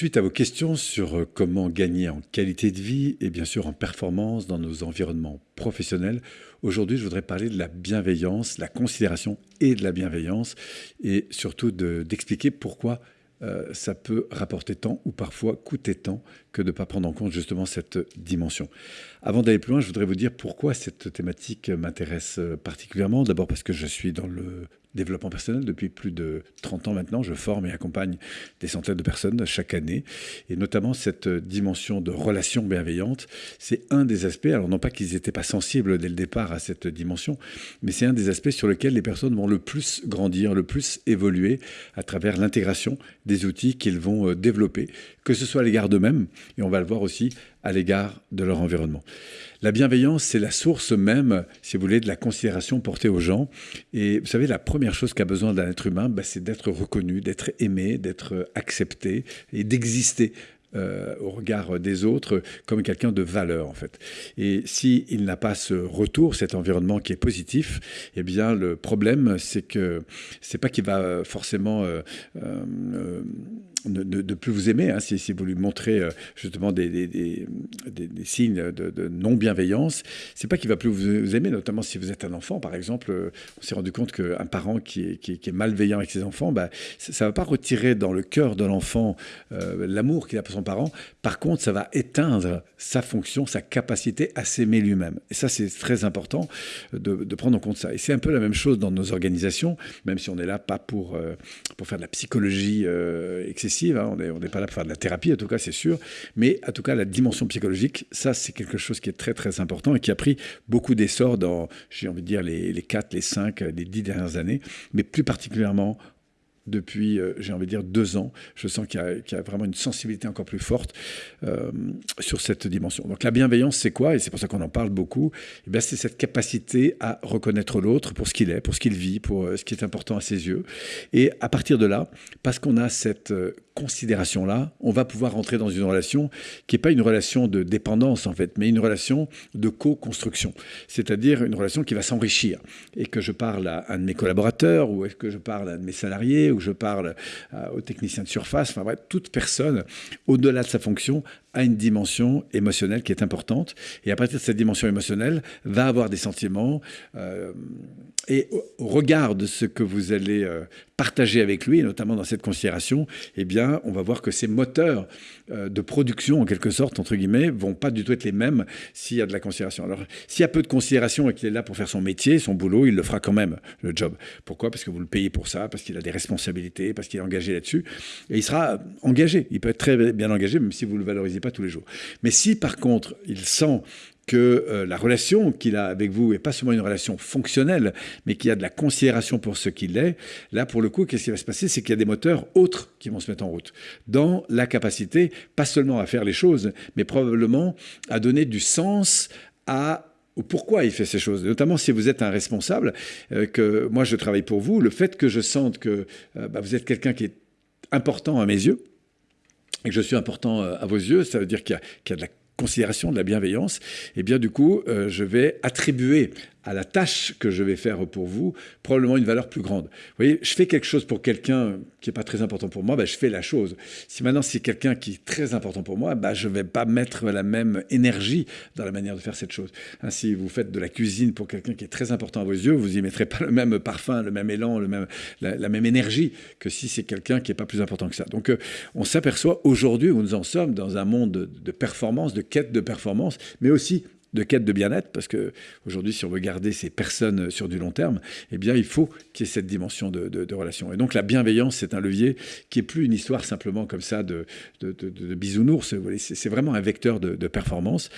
Suite à vos questions sur euh, comment gagner en qualité de vie et bien sûr en performance dans nos environnements professionnels, aujourd'hui je voudrais parler de la bienveillance, la considération et de la bienveillance et surtout d'expliquer pourquoi euh, ça peut rapporter tant ou parfois coûter tant que de ne pas prendre en compte justement cette dimension. Avant d'aller plus loin, je voudrais vous dire pourquoi cette thématique m'intéresse euh, particulièrement. D'abord parce que je suis dans le développement personnel depuis plus de 30 ans maintenant. Je forme et accompagne des centaines de personnes chaque année. Et notamment cette dimension de relation bienveillante, c'est un des aspects, alors non pas qu'ils n'étaient pas sensibles dès le départ à cette dimension, mais c'est un des aspects sur lesquels les personnes vont le plus grandir, le plus évoluer à travers l'intégration des outils qu'ils vont euh, développer, que ce soit à l'égard d'eux-mêmes, et on va le voir aussi à l'égard de leur environnement. La bienveillance, c'est la source même, si vous voulez, de la considération portée aux gens. Et vous savez, la première chose qu'a besoin d'un être humain, bah, c'est d'être reconnu, d'être aimé, d'être accepté et d'exister euh, au regard des autres comme quelqu'un de valeur en fait. Et s'il il n'a pas ce retour, cet environnement qui est positif, eh bien le problème c'est que c'est pas qu'il va forcément euh, euh, de, plus vous aimer, hein, si, vous lui montrez euh, justement des, signes de, non-bienveillance, c'est pas qu'il va plus vous, aimer, notamment si vous êtes un enfant, par exemple. Euh, on s'est rendu compte qu'un parent qui est, malveillant avec ses enfants, bah, ça ne va pas retirer dans le cœur de l'enfant euh, l'amour qu'il a pour son parent. Par contre, ça va éteindre sa fonction, sa capacité à s'aimer lui-même. Et ça, c'est très important de, de, prendre en compte ça. Et c'est un peu la même chose dans nos organisations, même si on n'est là pas pour, pour faire de la psychologie excessive Hein. on n'est pas là pour faire de la thérapie, en tout cas, c'est sûr. Mais en tout cas, la dimension psychologique, ça, c'est quelque chose qui est très, très important et qui a pris beaucoup d'essor dans, j'ai envie de dire, les, les 4, les 5, les 10 dernières années, mais plus particulièrement depuis, euh, j'ai envie de dire, deux ans. Je sens qu'il y, a vraiment une sensibilité encore plus forte euh, sur cette dimension. Donc la bienveillance, c'est quoi? Et c'est pour ça qu'on en parle beaucoup. Eh c'est cette capacité à reconnaître l'autre pour ce qu'il est, pour ce qu'il vit, pour euh, ce qui est important à ses yeux. Et à partir de là, parce qu'on a cette considération-là, on va pouvoir entrer dans une relation qui n'est pas une relation de dépendance, en fait, mais une relation de co-construction. C'est-à-dire une relation qui va s'enrichir. Et que je parle à un de mes collaborateurs, ou que je parle à un de mes salariés, ou je parle euh, aux techniciens de surface, enfin bref, toute personne, au-delà de sa fonction, a une dimension émotionnelle qui est importante. Et à partir de cette dimension émotionnelle, va avoir des sentiments. Euh, et au regard de ce que vous allez euh, partager avec lui, et notamment dans cette considération, eh bien, on va voir que ces moteurs euh, de production, en quelque sorte, entre guillemets, vont pas du tout être les mêmes s'il y a de la considération. Alors, s'il y a peu de considération et qu'il est là pour faire son métier, son boulot, il le fera quand même, le job. Pourquoi? Parce que vous le payez pour ça, parce qu'il a des responsabilités, parce qu'il est engagé là-dessus. Et il sera engagé. Il peut être très bien engagé, même si vous ne le valorisez pas tous les jours. Mais si, par contre, il sent que euh, la relation qu'il a avec vous n'est pas seulement une relation fonctionnelle, mais qu'il y a de la considération pour ce qu'il est, là, pour le coup, qu'est-ce qui va se passer? C'est qu'il y a des moteurs autres qui vont se mettre en route, dans la capacité, pas seulement à faire les choses, mais probablement à donner du sens à pourquoi il fait ces choses. Notamment si vous êtes un responsable, euh, que moi je travaille pour vous, le fait que je sente que euh, bah, vous êtes quelqu'un qui est important à mes yeux, et que je suis important à vos yeux, ça veut dire qu'il y, y, a de la considération, de la bienveillance, et eh bien du coup, euh, je vais attribuer à la tâche que je vais faire pour vous, probablement une valeur plus grande. Vous voyez, je fais quelque chose pour quelqu'un qui n'est pas très important pour moi, ben, je fais la chose. Si maintenant c'est quelqu'un qui est très important pour moi, ben, je ne vais pas mettre la même énergie dans la manière de faire cette chose. Hein, si vous faites de la cuisine pour quelqu'un qui est très important à vos yeux, vous n'y mettrez pas le même parfum, le même élan, le même, la, même énergie que si c'est quelqu'un qui n'est pas plus important que ça. Donc euh, on s'aperçoit aujourd'hui où nous en sommes dans un monde de, de performance, de quête de performance, mais aussi de quête de bien-être, parce que aujourd'hui, si on veut garder ces personnes sur du long terme, eh bien, il faut qu'il y ait cette dimension de, relation. Et donc, la bienveillance, c'est un levier qui est plus une histoire simplement comme ça de, de bisounours. C'est vraiment un vecteur de, performance.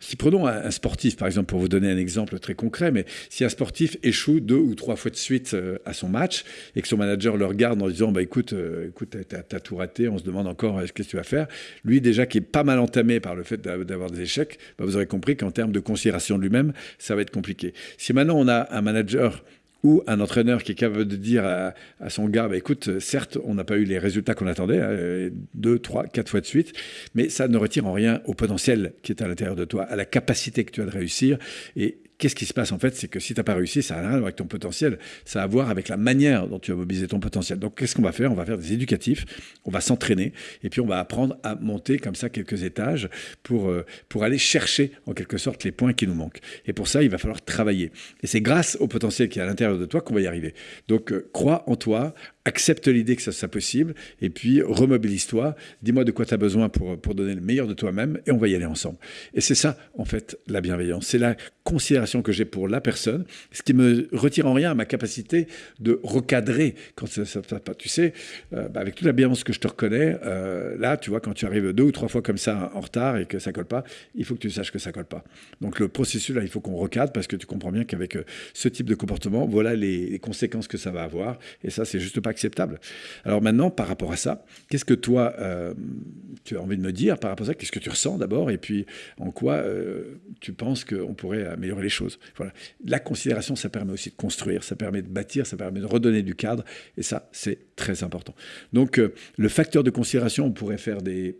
Si prenons un, sportif, par exemple, pour vous donner un exemple très concret, mais si un sportif échoue deux ou trois fois de suite euh, à son match et que son manager le regarde en disant, bah écoute, euh, écoute, t'as tout raté, on se demande encore euh, ce que tu vas faire? Lui, déjà, qui est pas mal entamé par le fait d'avoir des échecs, bah, vous aurez compris qu'en termes de considération de lui-même, ça va être compliqué. Si maintenant on a un manager ou un entraîneur qui est capable de dire à, son gars, bah, écoute, certes, on n'a pas eu les résultats qu'on attendait, hein, deux, trois, quatre fois de suite, mais ça ne retire en rien au potentiel qui est à l'intérieur de toi, à la capacité que tu as de réussir. Et qu'est-ce qui se passe en fait C'est que si tu n'as pas réussi, ça n'a rien à voir avec ton potentiel, ça a à voir avec la manière dont tu vas mobiliser ton potentiel. Donc qu'est-ce qu'on va faire? On va faire des éducatifs, on va s'entraîner, et puis on va apprendre à monter comme ça quelques étages pour, euh, pour aller chercher en quelque sorte les points qui nous manquent. Et pour ça, il va falloir travailler. Et c'est grâce au potentiel qui est à l'intérieur de toi qu'on va y arriver. Donc euh, crois en toi, accepte l'idée que ça soit possible, et puis remobilise-toi, dis-moi de quoi tu as besoin pour, pour donner le meilleur de toi-même, et on va y aller ensemble. Et c'est ça, en fait, la bienveillance. C'est la considération que j'ai pour la personne, ce qui me retire en rien à ma capacité de recadrer quand ça ne va pas. Tu sais, euh, bah, avec toute la bienveillance que je te reconnais, euh, là, tu vois, quand tu arrives deux ou trois fois comme ça en retard et que ça colle pas, il faut que tu saches que ça colle pas. Donc le processus, là, il faut qu'on recadre parce que tu comprends bien qu'avec euh, ce type de comportement, voilà les, les, conséquences que ça va avoir. Et ça, c'est juste pas Alors maintenant, par rapport à ça, qu'est-ce que toi, tu as envie de me dire par rapport à ça? Qu'est-ce que tu ressens d'abord? Et puis, en quoi tu penses qu'on pourrait améliorer les choses? Voilà. La considération, ça permet aussi de construire, ça permet de bâtir, ça permet de redonner du cadre, et ça, c'est très important. Donc, euh, le facteur de considération, on pourrait faire des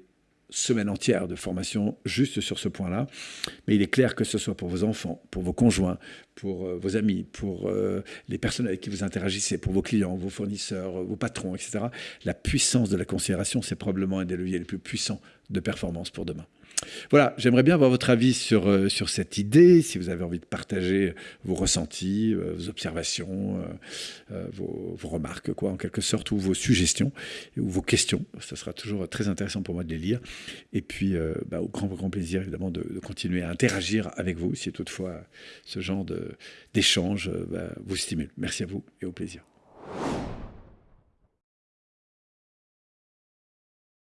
semaines entières de formation juste sur ce point-là, mais il est clair que ce soit pour vos enfants, pour vos conjoints, pour euh, vos amis, pour euh, les personnes avec qui vous interagissez, pour vos clients, vos fournisseurs, vos patrons, etc., la puissance de la considération, c'est probablement un des leviers les plus puissants de performance pour demain. Voilà, j'aimerais bien avoir votre avis sur, euh, sur cette idée, si vous avez envie de partager vos ressentis, euh, vos observations, euh, vos, vos, remarques, quoi, en quelque sorte, ou vos suggestions, ou vos questions. Ce sera toujours très intéressant pour moi de les lire. Et puis, bah, au grand, grand plaisir, évidemment, de, continuer à interagir avec vous, si toutefois ce genre d'échange bah, vous stimule. Merci à vous et au plaisir.